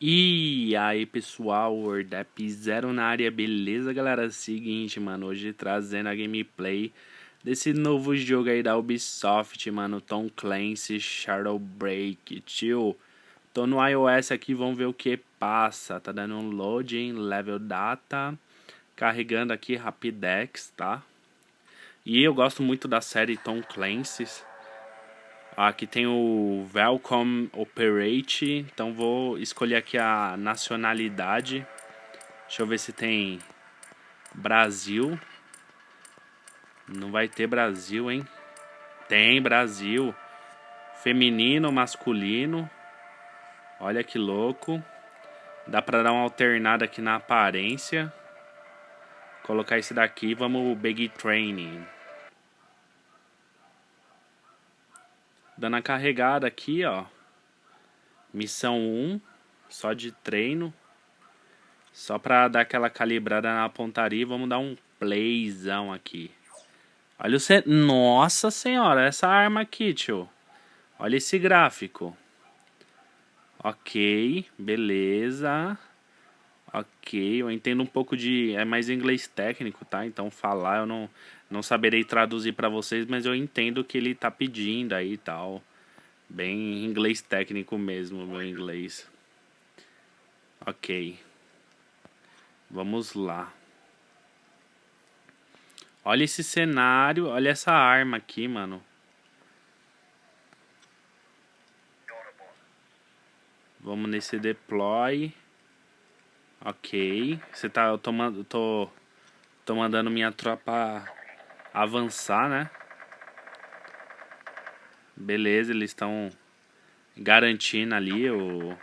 E aí pessoal, Wordap Zero na área, beleza galera? Seguinte, mano, hoje trazendo a gameplay desse novo jogo aí da Ubisoft, mano, Tom Clancy Shadow Break, tio. Tô no iOS aqui, vamos ver o que passa. Tá dando um loading, level data, carregando aqui Rapidex, tá? E eu gosto muito da série Tom Clancy. Aqui tem o Welcome Operate, então vou escolher aqui a nacionalidade. Deixa eu ver se tem Brasil. Não vai ter Brasil, hein? Tem Brasil. Feminino, masculino. Olha que louco. Dá pra dar uma alternada aqui na aparência. Colocar esse daqui, vamos Big Training. Dando a carregada aqui, ó. Missão 1, só de treino. Só pra dar aquela calibrada na pontaria, vamos dar um playzão aqui. Olha o... Ce... Nossa senhora, essa arma aqui, tio. Olha esse gráfico. Ok, beleza. Ok, eu entendo um pouco de... É mais inglês técnico, tá? Então falar eu não, não saberei traduzir para vocês, mas eu entendo o que ele tá pedindo aí e tal. Bem inglês técnico mesmo, meu inglês. Ok. Vamos lá. Olha esse cenário, olha essa arma aqui, mano. Vamos nesse deploy. Ok. Você tá. Eu tô, tô, tô mandando minha tropa avançar, né? Beleza, eles estão garantindo ali o...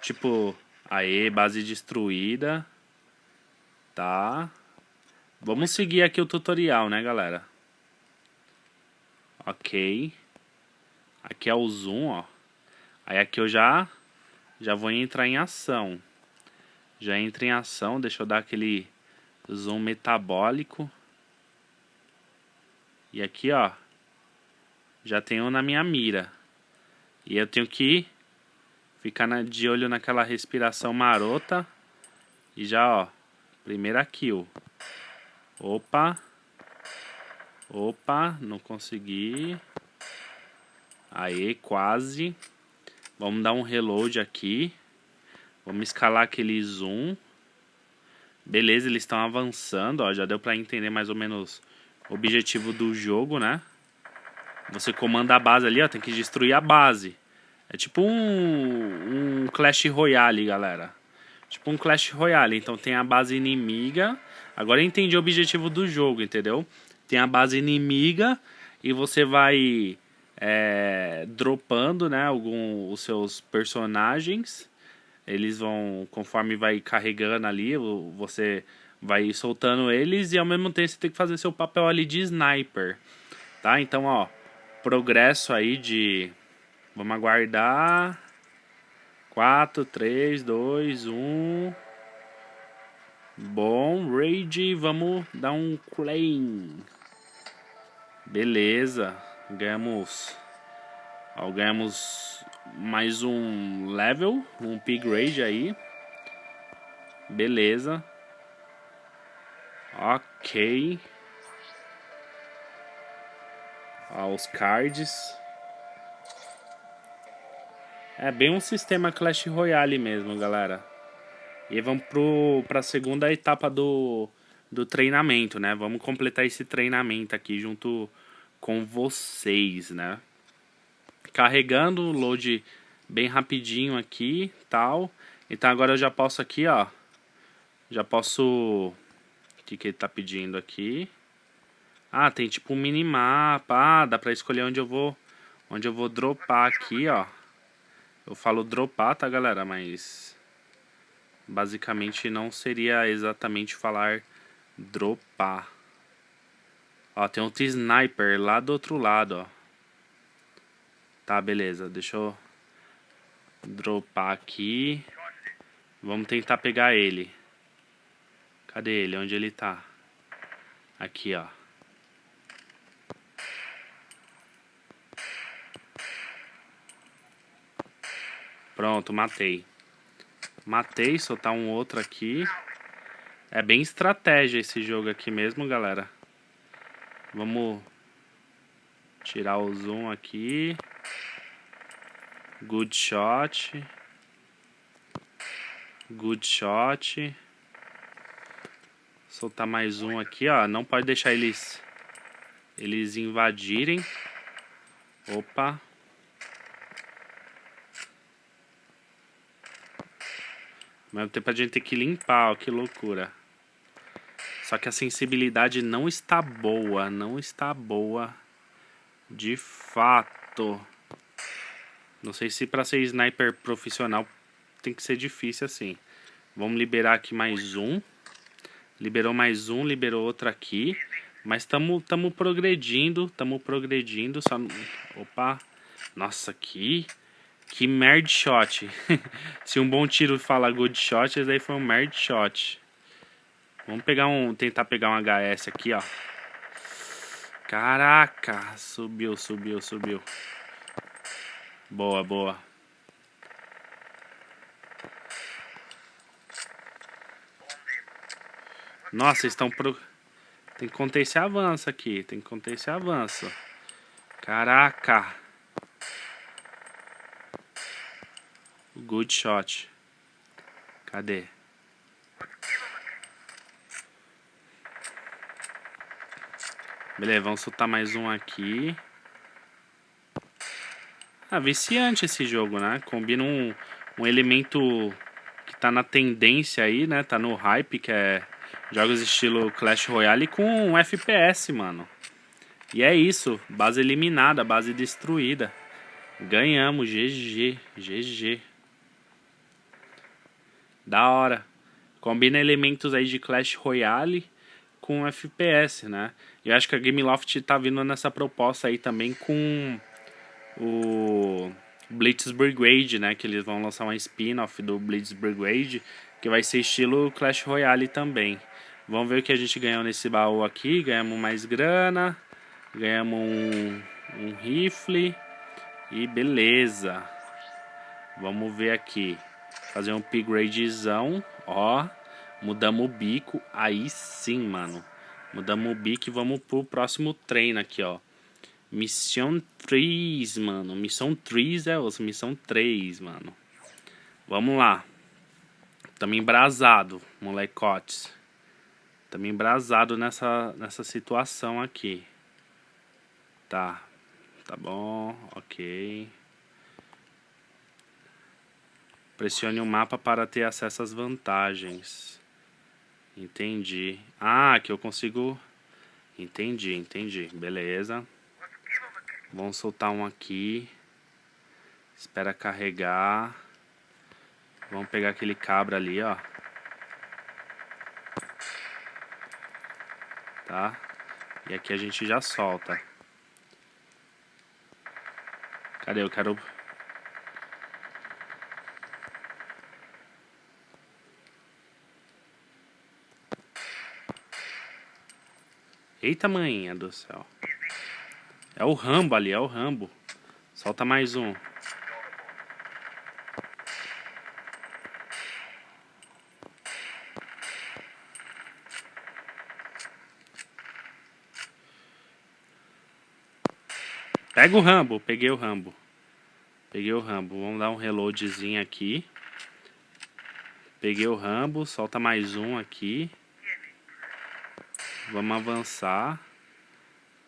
Tipo, aí, base destruída. Tá. Vamos seguir aqui o tutorial, né, galera? Ok. Aqui é o zoom, ó. Aí aqui eu já, já vou entrar em ação. Já entra em ação, deixa eu dar aquele zoom metabólico. E aqui, ó, já tenho na minha mira. E eu tenho que ficar de olho naquela respiração marota. E já, ó, primeira kill. Opa. Opa, não consegui. Aí, quase. Vamos dar um reload aqui. Vamos escalar aquele zoom. Beleza, eles estão avançando, ó. Já deu pra entender mais ou menos o objetivo do jogo, né? Você comanda a base ali, ó. Tem que destruir a base. É tipo um, um Clash Royale, galera. Tipo um Clash Royale. Então tem a base inimiga. Agora eu entendi o objetivo do jogo, entendeu? Tem a base inimiga e você vai é, dropando, né, algum, os seus personagens. Eles vão, conforme vai carregando ali, você vai soltando eles e ao mesmo tempo você tem que fazer seu papel ali de sniper. Tá? Então, ó, progresso aí de... Vamos aguardar... 4, 3, 2, 1... Bom, raid, vamos dar um claim. Beleza, ganhamos... Ó, ganhamos mais um level, um raid aí. Beleza. Ok. Ó, os cards. É bem um sistema Clash Royale mesmo, galera. E vamos para a segunda etapa do, do treinamento, né? Vamos completar esse treinamento aqui junto com vocês, né? Carregando o load bem rapidinho aqui, tal. Então agora eu já posso aqui, ó. Já posso que, que ele tá pedindo aqui? Ah, tem tipo um minimapa. Ah, dá pra escolher onde eu vou. Onde eu vou dropar aqui, ó. Eu falo dropar, tá, galera? Mas... Basicamente não seria exatamente falar dropar. Ó, tem outro sniper lá do outro lado, ó. Tá, beleza. Deixa eu dropar aqui. Vamos tentar pegar ele. Cadê ele? Onde ele tá? Aqui, ó. Pronto, matei. Matei, soltar um outro aqui. É bem estratégia esse jogo aqui mesmo, galera. Vamos tirar o zoom aqui. Good shot. Good shot. Soltar mais um aqui, ó. Não pode deixar eles eles invadirem. Opa. Ao mesmo tempo a gente tem que limpar, ó, que loucura. Só que a sensibilidade não está boa, não está boa de fato. Não sei se para ser sniper profissional tem que ser difícil assim. Vamos liberar aqui mais um. Liberou mais um, liberou outro aqui. Mas estamos tamo progredindo, estamos progredindo. Só... Opa, nossa, que... Que merd shot. Se um bom tiro fala good shot, esse daí foi um merd shot. Vamos pegar um, tentar pegar um HS aqui, ó. Caraca, subiu, subiu, subiu. Boa, boa. Nossa, estão pro... Tem que conter esse avanço aqui, tem que conter esse avanço. Caraca. Good shot. Cadê? Beleza, vamos soltar mais um aqui. Ah, viciante esse jogo, né? Combina um, um elemento que tá na tendência aí, né? Tá no hype, que é jogos estilo Clash Royale com um FPS, mano. E é isso, base eliminada, base destruída. Ganhamos, GG, GG. Da hora. Combina elementos aí de Clash Royale com FPS, né? Eu acho que a Gameloft tá vindo nessa proposta aí também com o Blitz Brigade, né? Que eles vão lançar uma spin-off do Blitz Brigade, que vai ser estilo Clash Royale também. Vamos ver o que a gente ganhou nesse baú aqui. Ganhamos mais grana, ganhamos um, um rifle e beleza. Vamos ver aqui fazer um upgradezão, ó. Mudamos o bico, aí sim, mano. Mudamos o bico e vamos pro próximo treino aqui, ó. Missão 3, mano. Missão 3 é osso. Missão 3, mano. Vamos lá. Tamo embrasado, molecotes. Tamo embrasado nessa, nessa situação aqui. Tá. Tá bom, ok. Pressione o mapa para ter acesso às vantagens. Entendi. Ah, que eu consigo... Entendi, entendi. Beleza. Vamos soltar um aqui. Espera carregar. Vamos pegar aquele cabra ali, ó. Tá? E aqui a gente já solta. Cadê? Eu quero Eita, manhinha do céu. É o Rambo ali, é o Rambo. Solta mais um. Pega o Rambo. Peguei o Rambo. Peguei o Rambo. Vamos dar um reloadzinho aqui. Peguei o Rambo. Solta mais um aqui. Vamos avançar.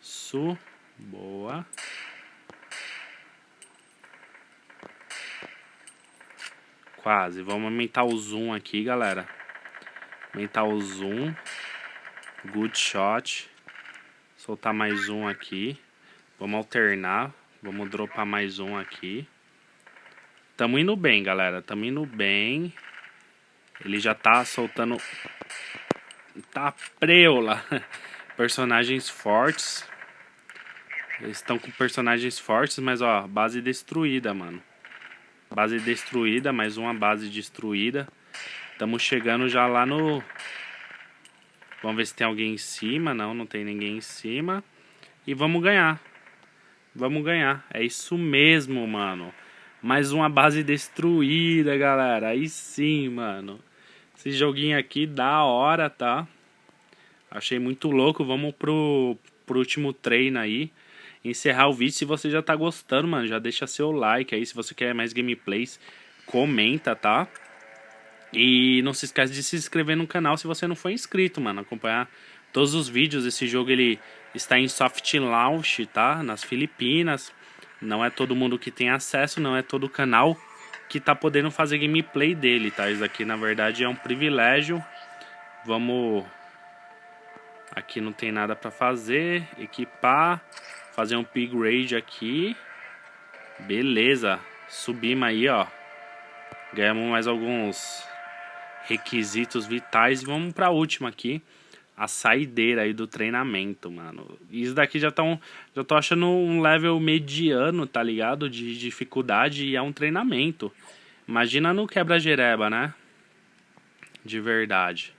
Su. Boa. Quase. Vamos aumentar o zoom aqui, galera. Aumentar o zoom. Good shot. Soltar mais um aqui. Vamos alternar. Vamos dropar mais um aqui. Tamo indo bem, galera. Tamo indo bem. Ele já tá soltando Tá preula. Personagens fortes. Eles estão com personagens fortes, mas ó, base destruída, mano. Base destruída, mais uma base destruída. Estamos chegando já lá no... Vamos ver se tem alguém em cima. Não, não tem ninguém em cima. E vamos ganhar. Vamos ganhar. É isso mesmo, mano. Mais uma base destruída, galera. Aí sim, mano. Esse joguinho aqui, da hora, tá? Achei muito louco. Vamos pro, pro último treino aí. Encerrar o vídeo. Se você já tá gostando, mano, já deixa seu like aí. Se você quer mais gameplays, comenta, tá? E não se esquece de se inscrever no canal se você não for inscrito, mano. Acompanhar todos os vídeos. Esse jogo ele está em soft launch, tá? Nas Filipinas. Não é todo mundo que tem acesso, não é todo canal que tá podendo fazer gameplay dele, tá? Isso aqui na verdade é um privilégio. Vamos Aqui não tem nada para fazer, equipar, fazer um upgrade aqui. Beleza. Subimos aí, ó. Ganhamos mais alguns requisitos vitais. Vamos para a última aqui. A saideira aí do treinamento, mano. Isso daqui já, tão, já tô achando um level mediano, tá ligado? De dificuldade e é um treinamento. Imagina no quebra-jereba, né? De verdade.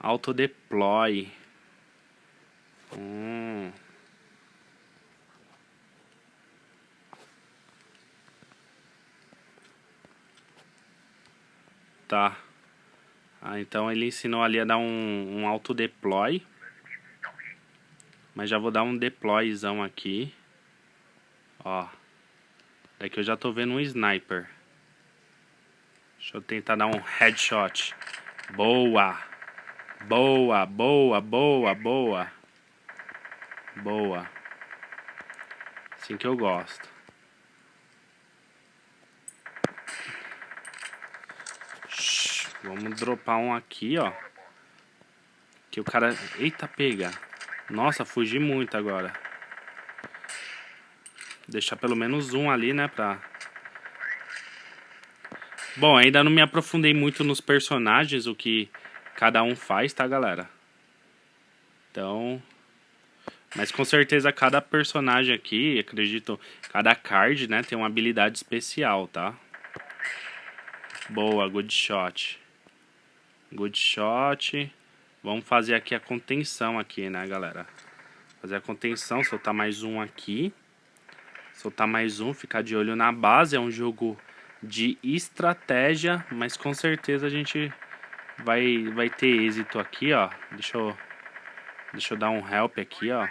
Autodeploy. Hum. Tá. Ah, então ele ensinou ali a dar um, um auto-deploy. Mas já vou dar um deployzão aqui. Ó. Daqui eu já tô vendo um sniper. Deixa eu tentar dar um headshot. Boa! Boa, boa, boa, boa. Boa. Assim que eu gosto. Vamos dropar um aqui, ó. Que o cara... Eita, pega. Nossa, fugi muito agora. Deixar pelo menos um ali, né, pra... Bom, ainda não me aprofundei muito nos personagens, o que cada um faz, tá, galera? Então... Mas com certeza cada personagem aqui, acredito, cada card, né, tem uma habilidade especial, tá? Boa, good shot. Good shot. Vamos fazer aqui a contenção aqui, né, galera? Fazer a contenção, soltar mais um aqui. Soltar mais um, ficar de olho na base. É um jogo de estratégia, mas com certeza a gente vai, vai ter êxito aqui, ó. Deixa eu, deixa eu dar um help aqui, ó.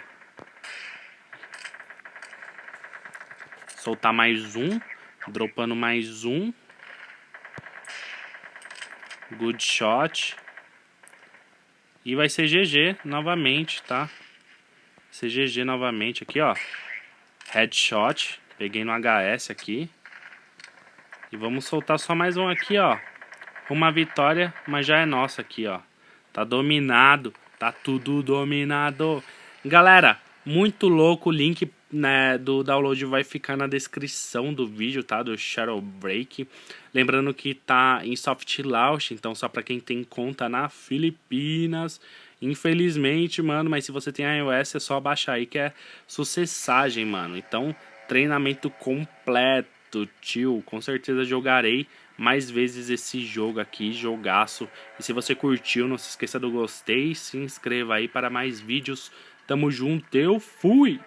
Soltar mais um. Dropando mais um. Good shot. E vai ser GG novamente, tá? Ser GG novamente aqui, ó. Headshot. Peguei no HS aqui. E vamos soltar só mais um aqui, ó. Uma vitória, mas já é nossa aqui, ó. Tá dominado. Tá tudo dominado. Galera, muito louco. O link né, do download vai ficar na descrição do vídeo, tá? Do Shadow Break. Lembrando que tá em soft launch, então só para quem tem conta na Filipinas. Infelizmente, mano, mas se você tem iOS é só baixar aí que é sucessagem, mano. Então, treinamento completo, tio. Com certeza jogarei mais vezes esse jogo aqui, jogaço. E se você curtiu, não se esqueça do gostei, se inscreva aí para mais vídeos. Tamo junto, eu fui!